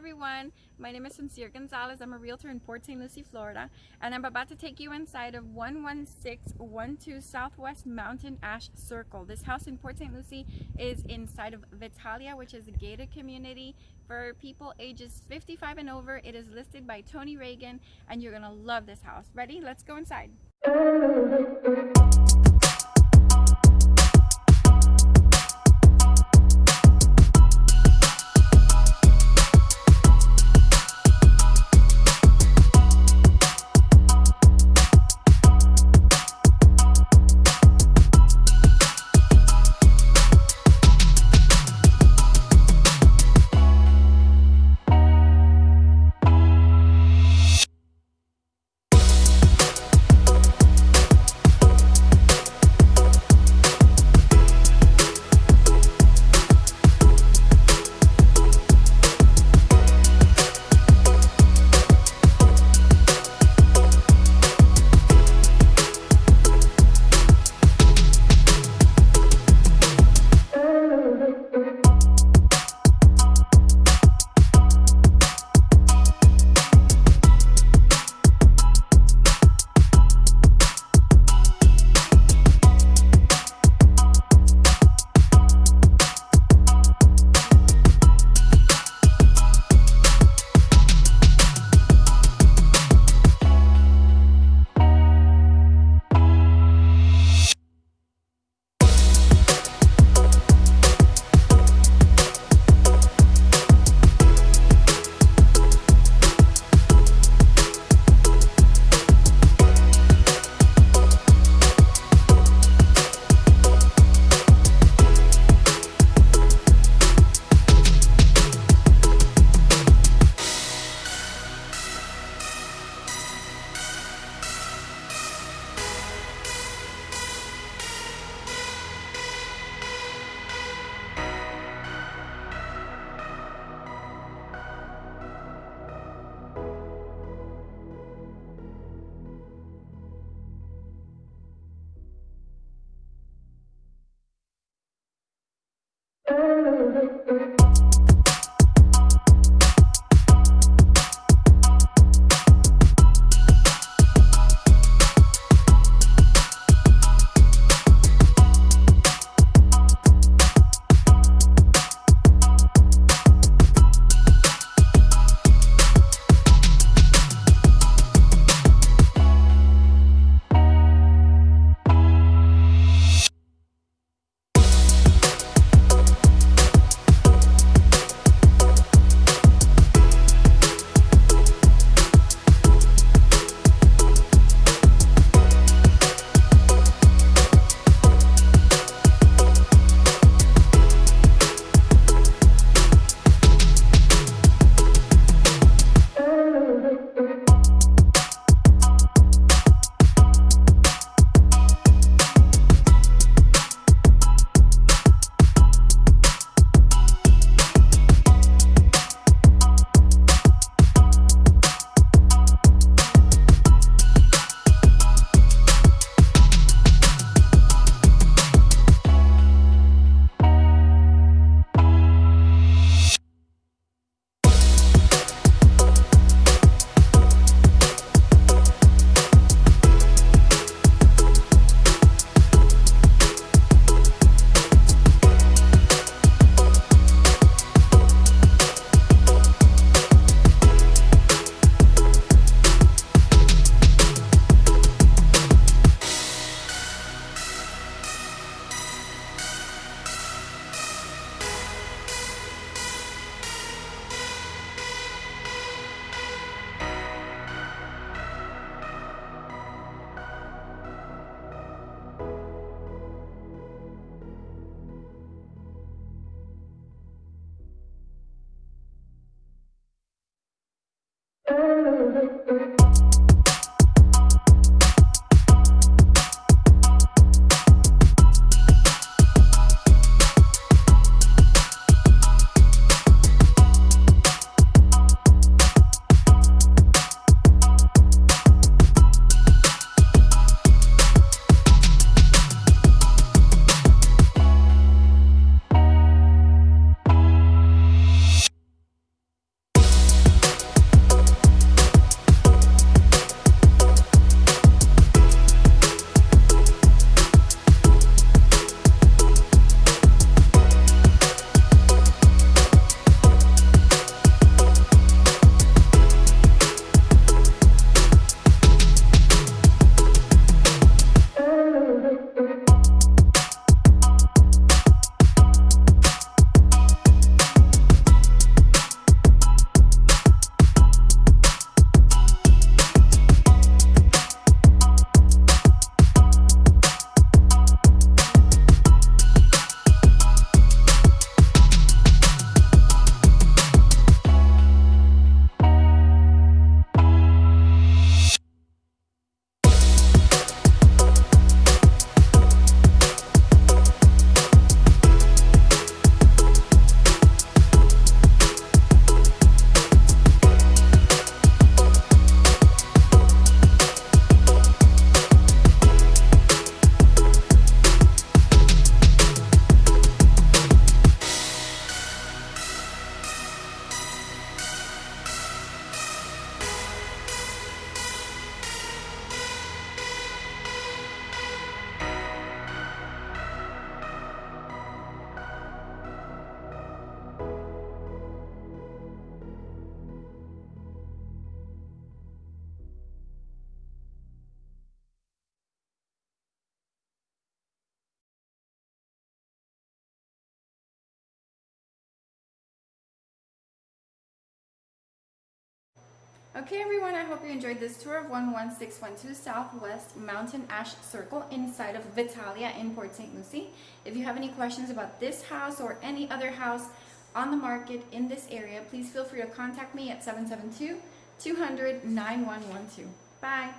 everyone, my name is Sincere Gonzalez. I'm a realtor in Port St. Lucie, Florida, and I'm about to take you inside of 11612 Southwest Mountain Ash Circle. This house in Port St. Lucie is inside of Vitalia, which is a gated community for people ages 55 and over. It is listed by Tony Reagan, and you're gonna love this house. Ready? Let's go inside. Okay everyone, I hope you enjoyed this tour of 11612 Southwest Mountain Ash Circle inside of Vitalia in Port St. Lucie. If you have any questions about this house or any other house on the market in this area, please feel free to contact me at 772-200-9112. Bye!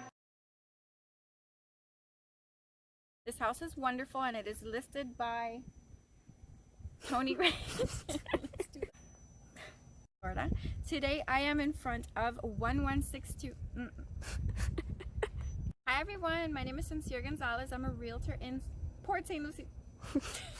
This house is wonderful and it is listed by Tony Ray. Florida. Today I am in front of 1162. Mm. Hi everyone, my name is Sincere Gonzalez. I'm a realtor in Port St. Lucie.